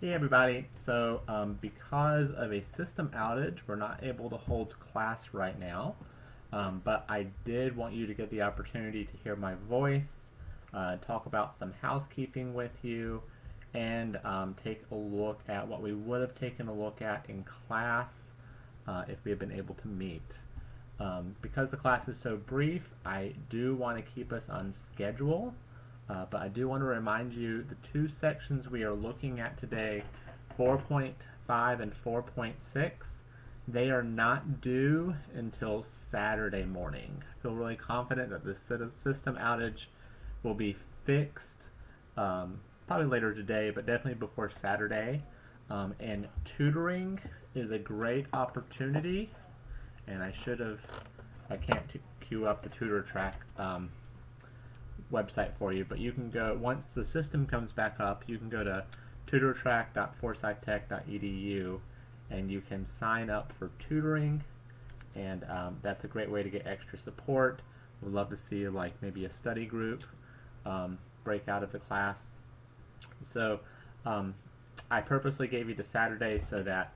Hey everybody, so um, because of a system outage, we're not able to hold class right now, um, but I did want you to get the opportunity to hear my voice, uh, talk about some housekeeping with you, and um, take a look at what we would have taken a look at in class uh, if we had been able to meet. Um, because the class is so brief, I do want to keep us on schedule. Uh, but I do want to remind you the two sections we are looking at today, 4.5 and 4.6, they are not due until Saturday morning. I feel really confident that the system outage will be fixed um, probably later today, but definitely before Saturday. Um, and tutoring is a great opportunity, and I should have, I can't queue up the tutor track. Um, website for you, but you can go, once the system comes back up, you can go to tutortrack.forsythtech.edu and you can sign up for tutoring and um, that's a great way to get extra support. We'd love to see like maybe a study group um, break out of the class. So um, I purposely gave you to Saturday so that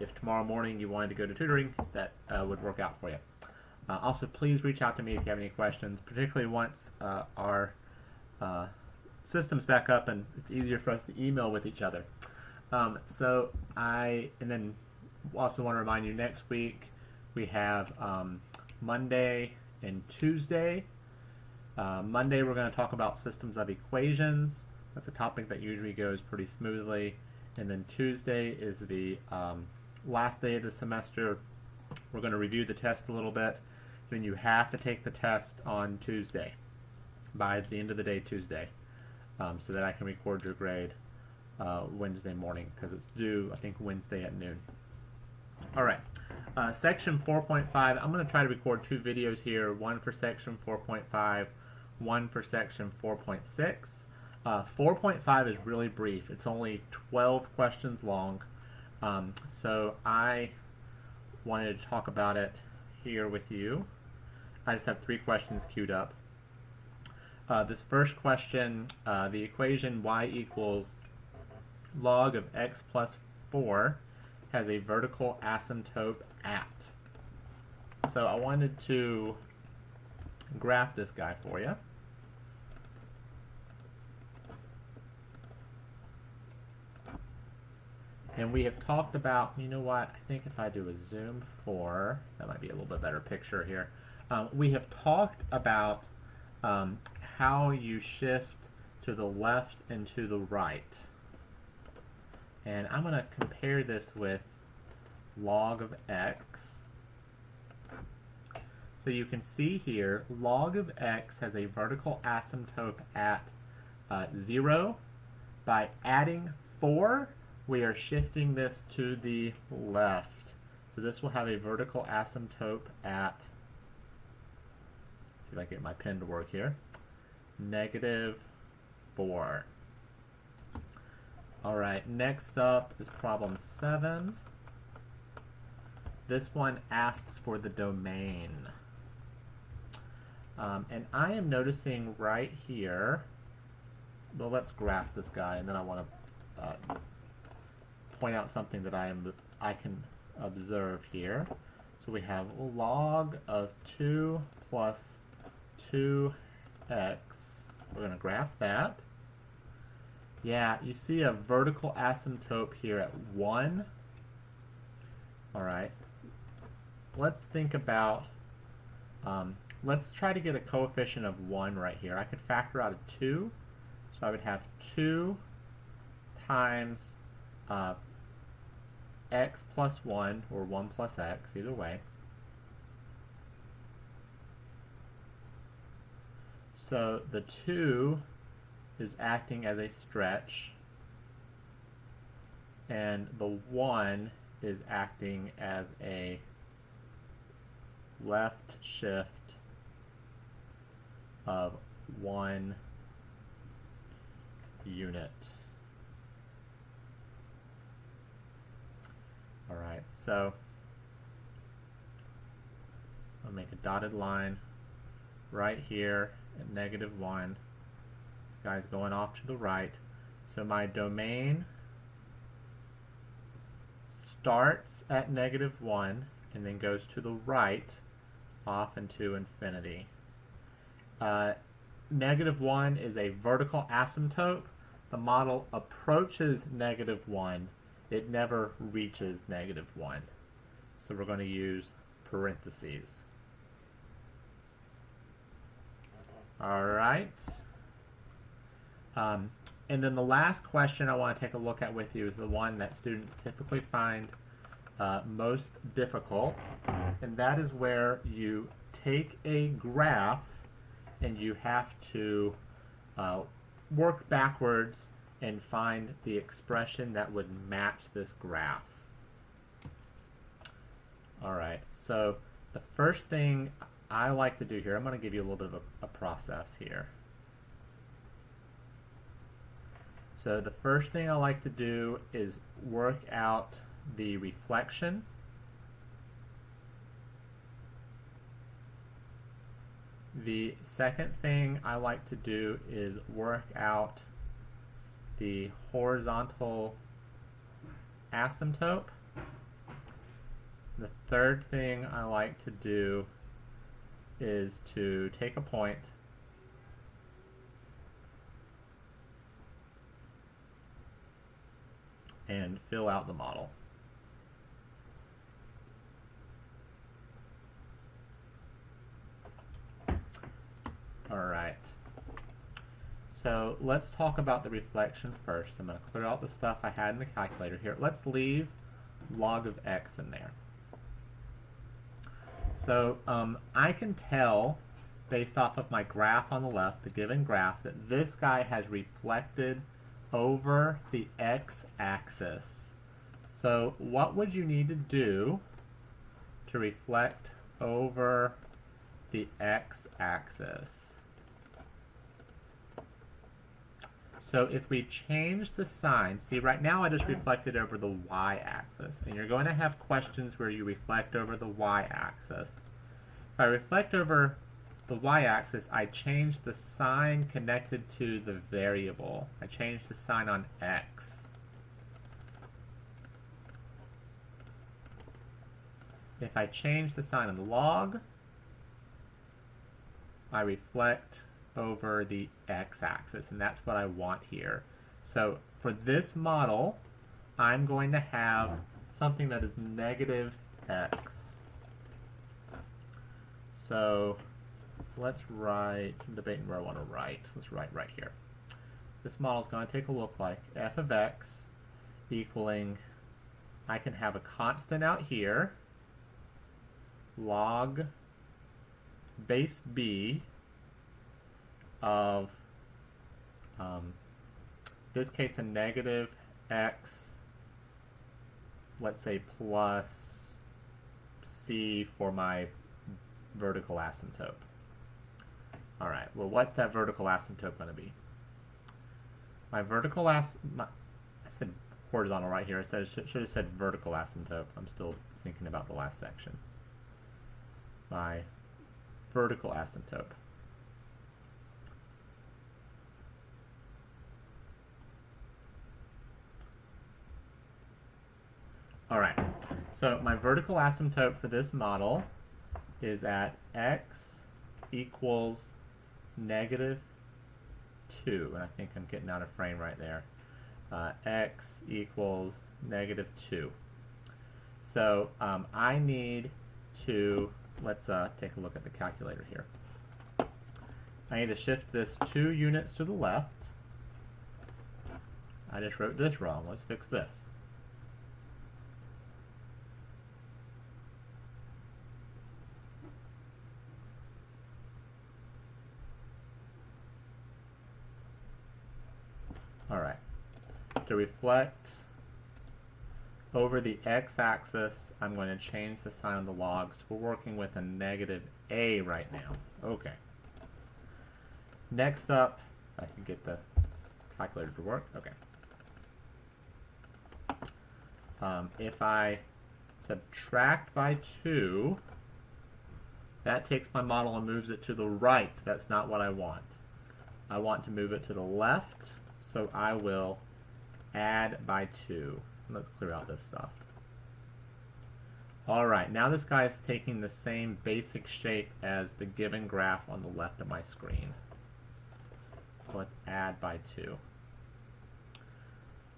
if tomorrow morning you wanted to go to tutoring, that uh, would work out for you. Uh, also, please reach out to me if you have any questions, particularly once uh, our uh, system's back up and it's easier for us to email with each other. Um, so I, and then also want to remind you next week we have um, Monday and Tuesday. Uh, Monday we're going to talk about systems of equations. That's a topic that usually goes pretty smoothly. And then Tuesday is the um, last day of the semester. We're going to review the test a little bit then you have to take the test on Tuesday, by the end of the day Tuesday, um, so that I can record your grade uh, Wednesday morning, because it's due, I think, Wednesday at noon. All right, uh, section 4.5, I'm going to try to record two videos here, one for section 4.5, one for section 4.6. Uh, 4.5 is really brief. It's only 12 questions long. Um, so I wanted to talk about it here with you. I just have three questions queued up. Uh, this first question, uh, the equation y equals log of x plus 4 has a vertical asymptote at. So I wanted to graph this guy for you. And we have talked about, you know what, I think if I do a zoom 4, that might be a little bit better picture here. Um, we have talked about um, how you shift to the left and to the right. And I'm going to compare this with log of x. So you can see here, log of x has a vertical asymptote at uh, 0. By adding 4, we are shifting this to the left. So this will have a vertical asymptote at See if I can get my pen to work here. Negative 4. Alright, next up is problem 7. This one asks for the domain. Um, and I am noticing right here, well let's graph this guy and then I want to uh, point out something that I am I can observe here. So we have log of 2 plus 2x. We're going to graph that. Yeah, you see a vertical asymptote here at 1. Alright. Let's think about, um, let's try to get a coefficient of 1 right here. I could factor out a 2. So I would have 2 times uh, x plus 1, or 1 plus x, either way. So the 2 is acting as a stretch, and the 1 is acting as a left shift of 1 unit. Alright, so I'll make a dotted line right here at negative 1. This guy's going off to the right. So my domain starts at negative 1 and then goes to the right off into infinity. Uh, negative 1 is a vertical asymptote. The model approaches negative 1. It never reaches negative 1. So we're going to use parentheses. All right. Um, and then the last question I want to take a look at with you is the one that students typically find uh, most difficult, and that is where you take a graph and you have to uh, work backwards and find the expression that would match this graph. Alright, so the first thing I like to do here, I'm going to give you a little bit of a, a process here. So the first thing I like to do is work out the reflection. The second thing I like to do is work out the horizontal asymptote. The third thing I like to do is to take a point and fill out the model. Alright. So let's talk about the reflection first. I'm going to clear out the stuff I had in the calculator here. Let's leave log of x in there. So um, I can tell, based off of my graph on the left, the given graph, that this guy has reflected over the x-axis. So what would you need to do to reflect over the x-axis? So if we change the sign, see right now I just reflected over the y-axis, and you're going to have questions where you reflect over the y-axis. If I reflect over the y-axis, I change the sign connected to the variable. I change the sign on x. If I change the sign on the log, I reflect over the x-axis, and that's what I want here. So for this model, I'm going to have something that is negative x. So let's write, I'm debating where I want to write. Let's write right here. This model is going to take a look like f of x equaling, I can have a constant out here, log base b of, um, this case, a negative x, let's say plus c for my vertical asymptote. All right, well, what's that vertical asymptote going to be? My vertical as my, I said horizontal right here. I said should, should have said vertical asymptote. I'm still thinking about the last section. My vertical asymptote. All right, so my vertical asymptote for this model is at x equals negative 2, and I think I'm getting out of frame right there. Uh, x equals negative 2. So um, I need to, let's uh, take a look at the calculator here. I need to shift this 2 units to the left. I just wrote this wrong. Let's fix this. To reflect over the x-axis, I'm going to change the sign of the logs. We're working with a negative a right now. Okay. Next up, I can get the calculator to work. Okay. Um, if I subtract by 2, that takes my model and moves it to the right. That's not what I want. I want to move it to the left, so I will add by 2. Let's clear out this stuff. Alright, now this guy is taking the same basic shape as the given graph on the left of my screen. Let's add by 2.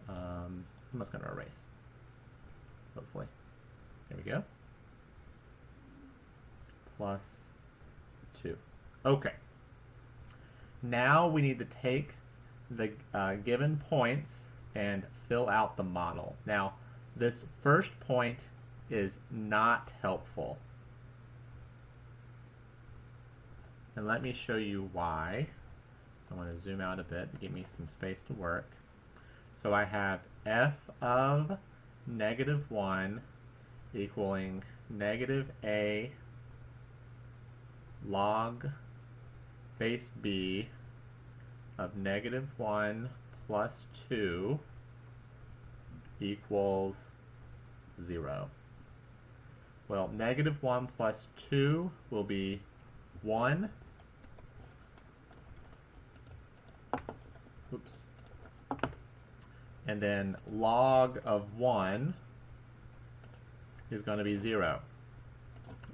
Um, I'm just going to erase, hopefully. There we go. Plus 2. Okay. Now we need to take the uh, given points and fill out the model. Now, this first point is not helpful. And let me show you why. I want to zoom out a bit to give me some space to work. So I have f of negative 1 equaling negative a log base b of negative 1 plus 2 equals 0. Well, negative 1 plus 2 will be 1. Oops. And then log of 1 is going to be 0.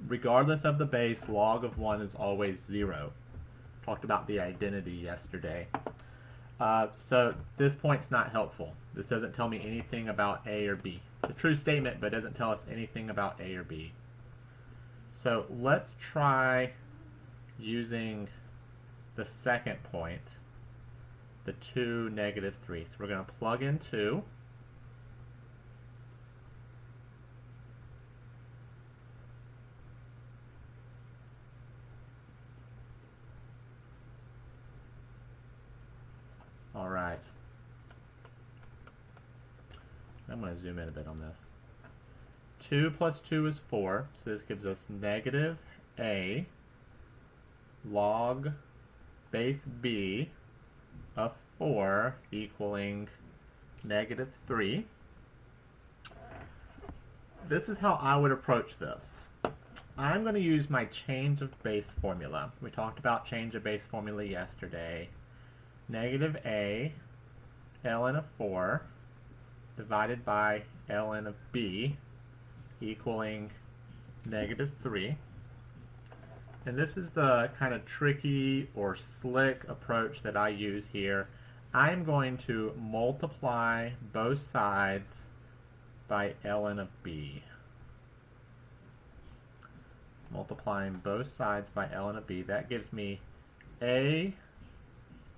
Regardless of the base, log of 1 is always 0. Talked about the identity yesterday. Uh, so this point's not helpful. This doesn't tell me anything about A or B. It's a true statement, but doesn't tell us anything about A or B. So let's try using the second point, the 2, negative 3. So we're going to plug in 2. All right. I'm going to zoom in a bit on this. 2 plus 2 is 4, so this gives us negative a log base b of 4 equaling negative 3. This is how I would approach this. I'm going to use my change of base formula. We talked about change of base formula yesterday negative a ln of 4 divided by ln of b equaling negative 3. And this is the kind of tricky or slick approach that I use here. I'm going to multiply both sides by ln of b. Multiplying both sides by ln of b. That gives me a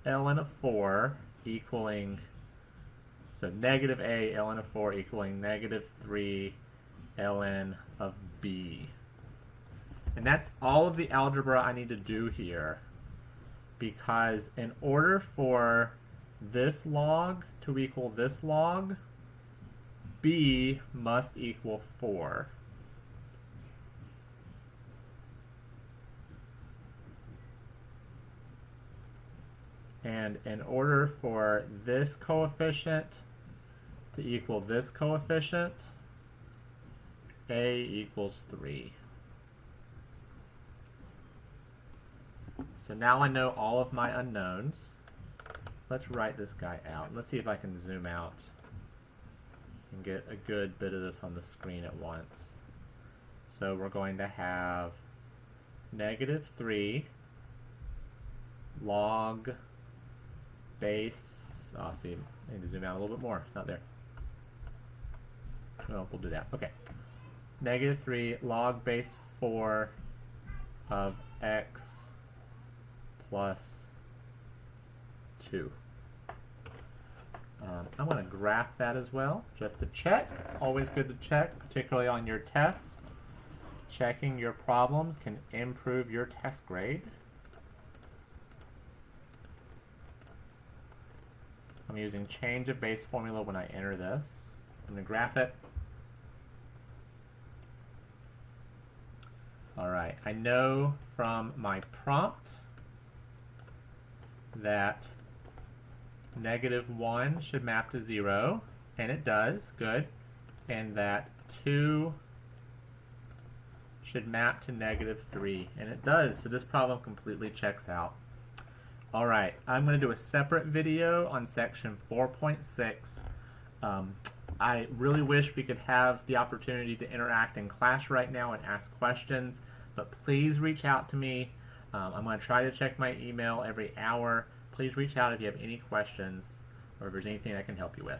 ln of 4 equaling, so negative a ln of 4 equaling negative 3 ln of b. And that's all of the algebra I need to do here because in order for this log to equal this log, b must equal 4. And in order for this coefficient to equal this coefficient, a equals 3. So now I know all of my unknowns. Let's write this guy out. Let's see if I can zoom out and get a good bit of this on the screen at once. So we're going to have negative 3 log base, oh, see, I need to zoom out a little bit more, not there. Well, we'll do that, okay. Negative 3 log base 4 of x plus 2. Um, I want to graph that as well, just to check. It's always good to check, particularly on your test. Checking your problems can improve your test grade. I'm using change of base formula when I enter this. I'm going to graph it. Alright, I know from my prompt that negative 1 should map to 0, and it does, good, and that 2 should map to negative 3, and it does, so this problem completely checks out. Alright, I'm going to do a separate video on section 4.6. Um, I really wish we could have the opportunity to interact in class right now and ask questions, but please reach out to me. Um, I'm going to try to check my email every hour. Please reach out if you have any questions or if there's anything I can help you with.